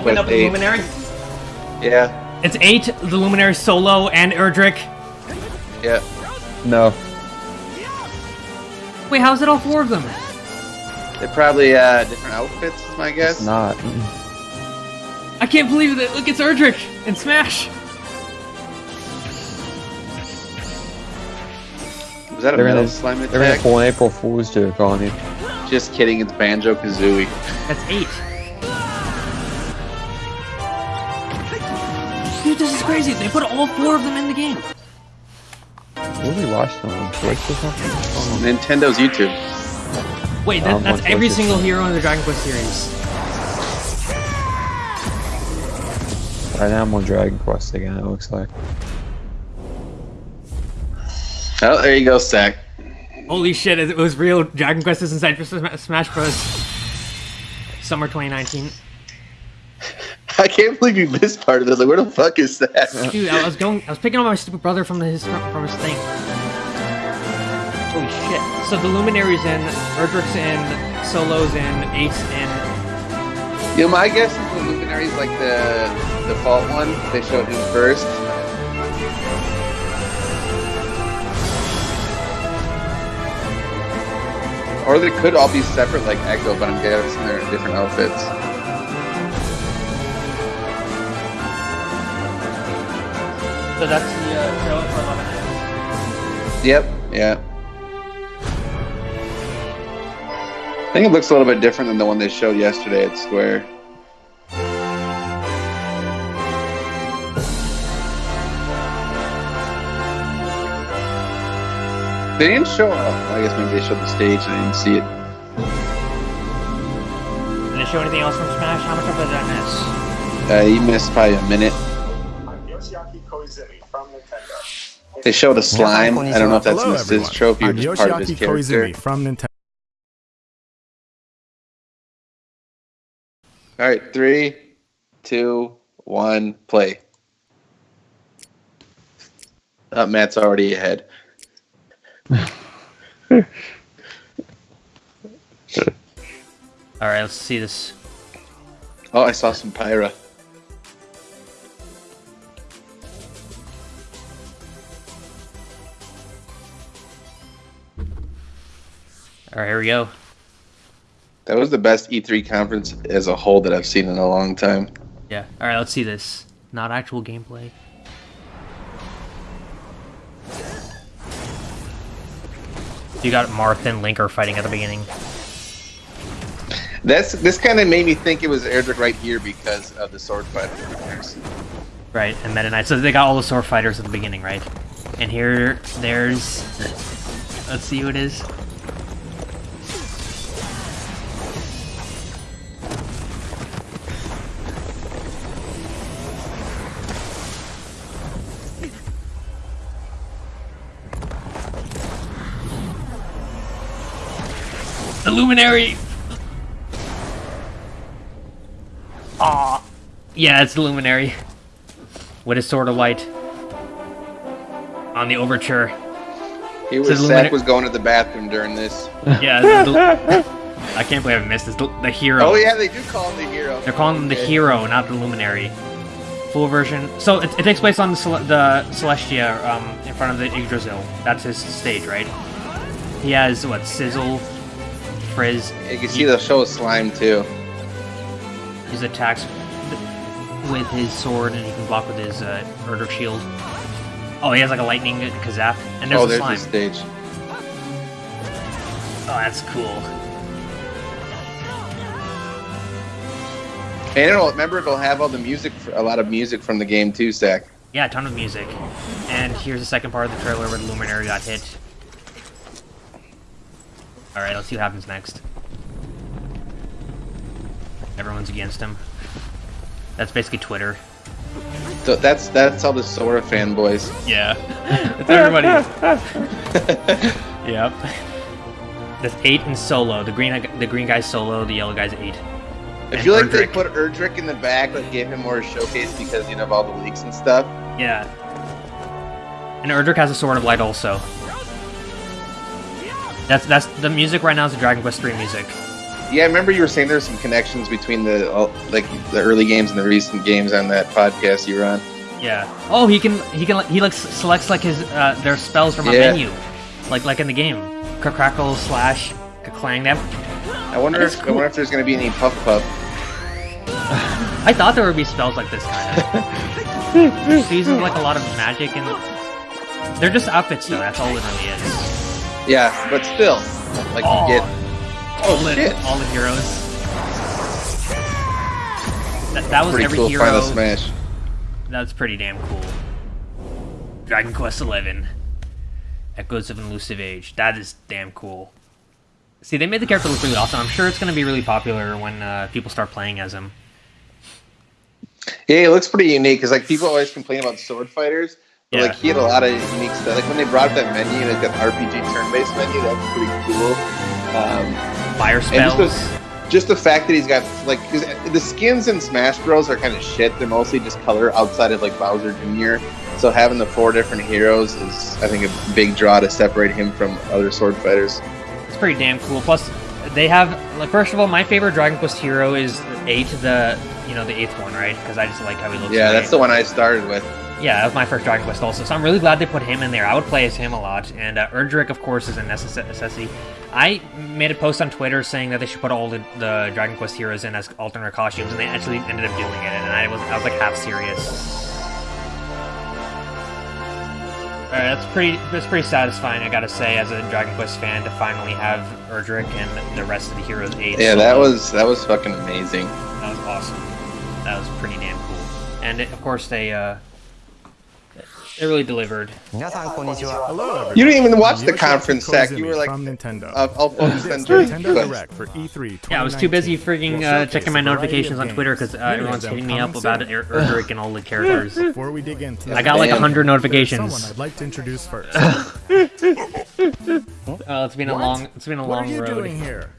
Open up the eight. Luminary. Yeah, It's eight, the Luminary solo, and Erdrick. yeah. No. Wait, how's it all four of them? They're probably uh, different outfits, is my It's guess. not. I can't believe it. Look, it's Erdrick in Smash. That a They're metal gonna, slime they're gonna pull an April Fool's joke on you. Just kidding, it's Banjo Kazooie. That's eight. Dude, this is crazy. They put all four of them in the game. What are we watching on Twitch or something? Oh, Nintendo's YouTube. Wait, that, Um, that's every single hero in the Dragon Quest series. right now I'm on Dragon Quest again, it looks like. Oh, there you go, Stack. Holy shit, it was real. Dragon Quest is inside for Smash Bros. Summer 2019. I can't believe you missed part of this. Like, where the fuck is that? Dude, I was going. I was picking up my stupid brother from his from his thing. Holy shit! So the Luminaries in, Erdrick's in, Solo's in, Eight's in. You know, my guess is the Luminary's like the default one. They showed him first. Or they could all be separate, like Echo, but I'm guessing they're in different outfits. So that's the uh, trailer for 11 Yep, yeah. I think it looks a little bit different than the one they showed yesterday at Square. They didn't show. Oh, I guess maybe they showed the stage. and I didn't see it. Did they show anything else from Smash? How much of it did I miss? Uh, you missed probably a minute. I'm Yoshiaki Koizumi from Nintendo. They showed a slime. I don't know if that's Hello, in his everyone. trophy or I'm just part of his Yoshiaki character. Koizumi from Nintendo. All right, three, two, one, play. Uh, Matt's already ahead. All right, let's see this. Oh, I saw some Pyra. All right, here we go. That was the best E3 conference as a whole that I've seen in a long time. Yeah. All right, let's see this. Not actual gameplay. You got Marth and Link are fighting at the beginning. That's this kind of made me think it was Erdrick right here because of the sword fighter. Right, and Meta Knight. So they got all the sword fighters at the beginning, right? And here, there's. Let's see who it is. The Luminary! Aw. Yeah, it's the Luminary with his sword of light on the overture. He was Says Zach was going to the bathroom during this. Yeah, the, the- I can't believe I missed this. The, the hero. Oh yeah, they do call him the hero. They're calling him the hero, not the Luminary. Full version. So it, it takes place on the, Cel- the Celestia um, in front of the Yggdrasil. That's his stage, right? He has what? Sizzle, Frizz. You can see the show of slime too. His attacks with his sword, and he can block with his uh, Erdrick shield. Oh, he has like a lightning Kazap, and there's oh, the there's slime. the stage. Oh, that's cool. And it'll remember it'll have all the music, a lot of music from the game too, Zach. Yeah, a ton of music. And here's the second part of the trailer where the Luminary got hit. Alright, let's see what happens next. Everyone's against him. That's basically Twitter. So that's that's all the Sora fanboys. Yeah. it's everybody. yep. That's eight and solo. The green the green guy's solo, the yellow guy's eight. I And feel like they put Erdrick in the back, like gave him more showcase because you know of all the leaks and stuff. Yeah. And Erdrick has a sword of light also. That's that's the music right now is the Dragon Quest III music. Yeah, I remember you were saying there's some connections between the like the early games and the recent games on that podcast you were on. Yeah. Oh, he can he can he like selects like his uh, their spells from a Yeah. menu, like like in the game. Crackle slash clang them. I wonder if I wonder if there's gonna be any puff puff. I thought there would be spells like this kind of. Uses like a lot of magic and they're just outfits though. That's all it really is. Yeah, but still, like Oh. you get. all Oh the, shit! all the heroes. That, that was Pretty every cool hero. final smash. That's pretty damn cool. Dragon Quest XI. Echoes of an Elusive Age. That is damn cool. See, they made the character look really awesome. I'm sure it's going to be really popular when uh, people start playing as him. Yeah, it looks pretty unique because like people always complain about sword fighters. Yeah. like he had a lot of unique stuff. Like when they brought up that menu, like that RPG turn-based menu, that's pretty cool. Um, Fire and spells. just the, just the fact that he's got like 'cause the skins in Smash Bros are kind of shit. They're mostly just color outside of like Bowser Jr. So having the four different heroes is, I think, a big draw to separate him from other sword fighters. It's pretty damn cool. Plus, they have like first of all, my favorite Dragon Quest hero is eight, the you know the eighth one, right? Because I just like how he looks. Yeah, that's the one I started with. Yeah, that was my first Dragon Quest also. So I'm really glad they put him in there. I would play as him a lot. And uh, Erdrick, of course, is a necess- necessity. I made a post on Twitter saying that they should put all the, the Dragon Quest heroes in as alternate costumes, and they actually ended up doing it. And I was I was like half serious. Alright, that's pretty that's pretty satisfying, I gotta say, as a Dragon Quest fan, to finally have Erdrick and the rest of the heroes aid. Yeah, that was that was fucking amazing. That was awesome. That was pretty damn cool. And it, of course, they uh, they really delivered. Hello, you didn't even watch the conference, Zach. You were like, from Nintendo. Uh, I'll focus on Nintendo Direct for E3 Yeah, I was too busy freaking uh, checking my notifications on Twitter because uh, everyone's hitting me up about Erdrick and all the characters. Before we dig into I got like 100 notifications. Someone I'd like to introduce first. oh, it's been a long, it's been a long road. What are you doing here?